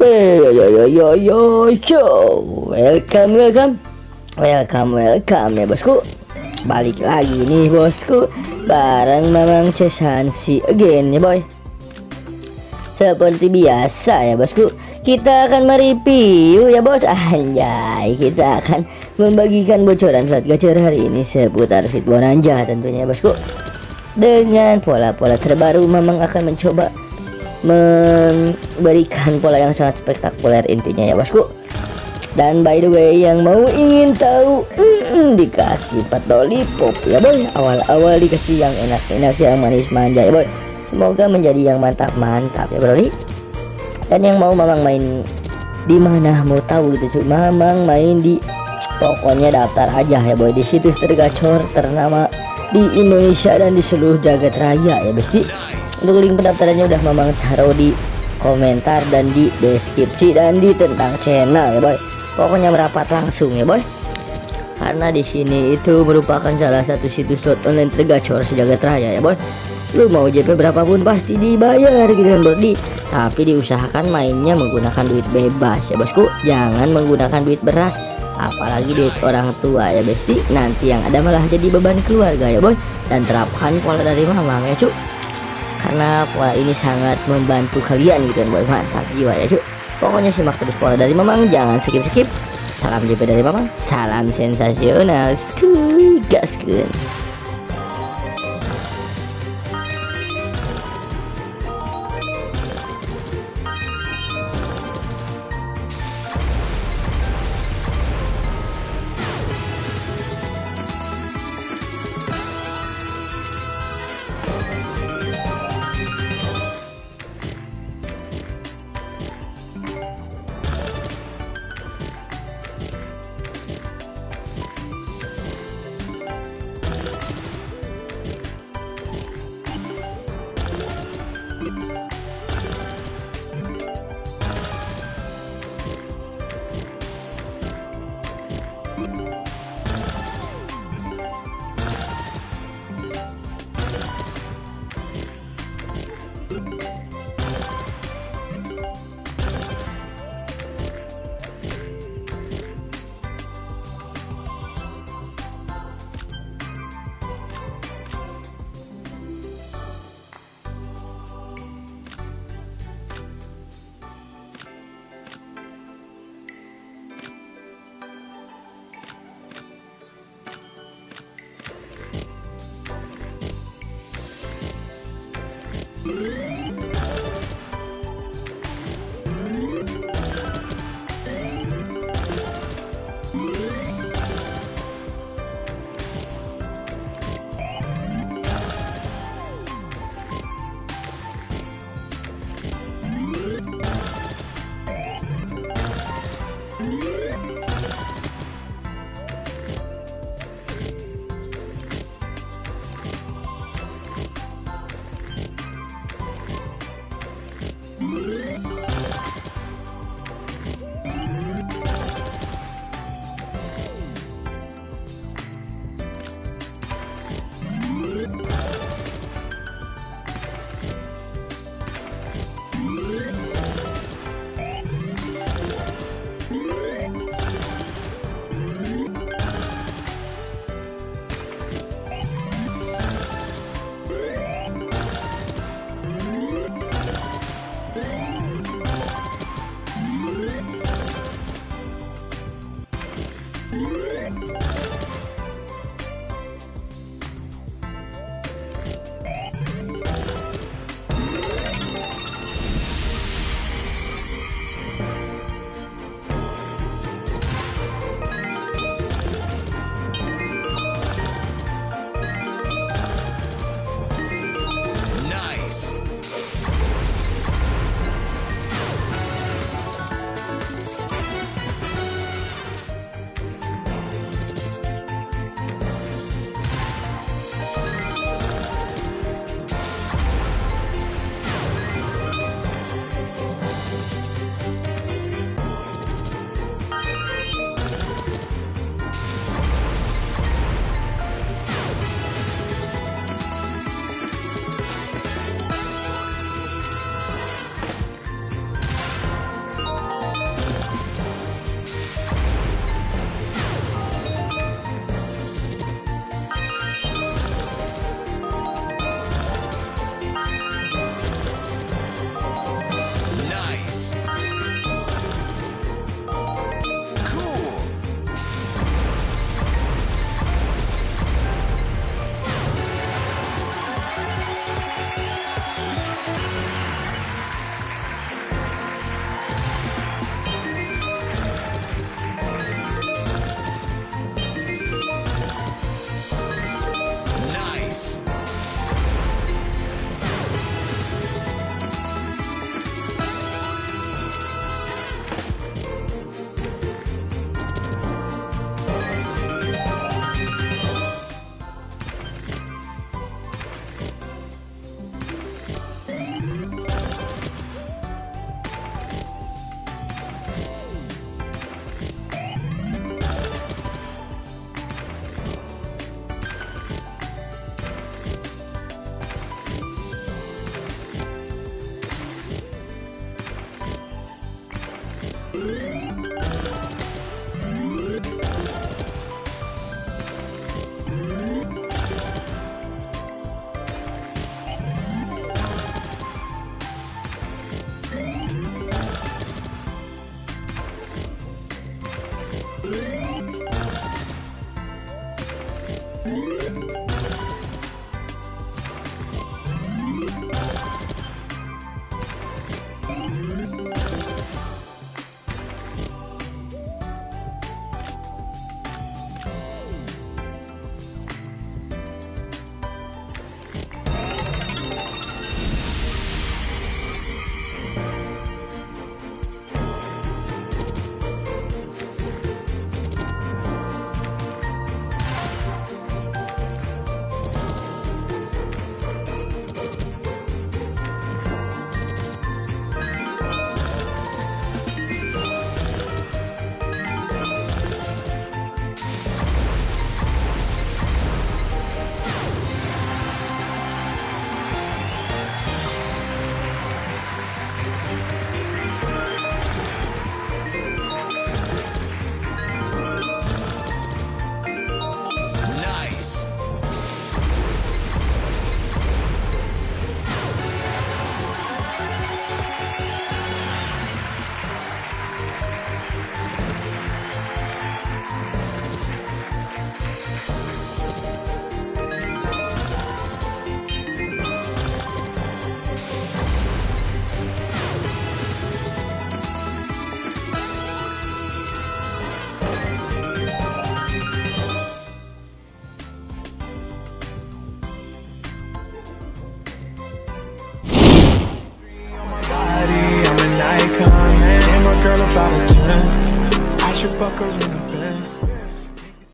Yo yo yo yo yo yo Welcome welcome. Welcome welcome ya bosku. Balik lagi nih bosku. Bareng Mamang Cesansi again ya boy. Seperti biasa ya bosku. Kita akan mereview ya bos. Anjay Kita akan membagikan bocoran slot gacor hari ini Seputar Fit Bonanza tentunya ya bosku. Dengan pola-pola terbaru Mamang akan mencoba memberikan pola yang sangat spektakuler intinya ya bosku. Dan by the way yang mau ingin tahu mm, dikasih pat lollipop ya boy. Awal-awal dikasih yang enak-enak yang manis manja ya boy. Semoga menjadi yang mantap-mantap ya bro dan yang mau mamang main di mana? Mau tahu gitu cuy mamang main di pokoknya daftar aja ya boy. Di situs tergacor ternama di Indonesia dan di seluruh jagat raya ya besti. Untuk link pendaftarannya udah memang taruh di komentar dan di deskripsi dan di tentang channel ya boy. Pokoknya merapat langsung ya boy. Karena di sini itu merupakan salah satu situs slot online tergacor sejagat raya ya boy. Lu mau JP berapapun pasti dibayar gitu kan bro tapi diusahakan mainnya menggunakan duit bebas ya bosku. Jangan menggunakan duit beras apalagi duit orang tua ya besti. Nanti yang ada malah jadi beban keluarga ya boy. Dan terapkan pola dari mamang ya cuk. Karena pola ini sangat membantu kalian gitu kan boy. Mantap jiwa ya cuy pokoknya simak terus pola dari mamang jangan skip skip salam JP dari mamang salam sensasional. Skuy Música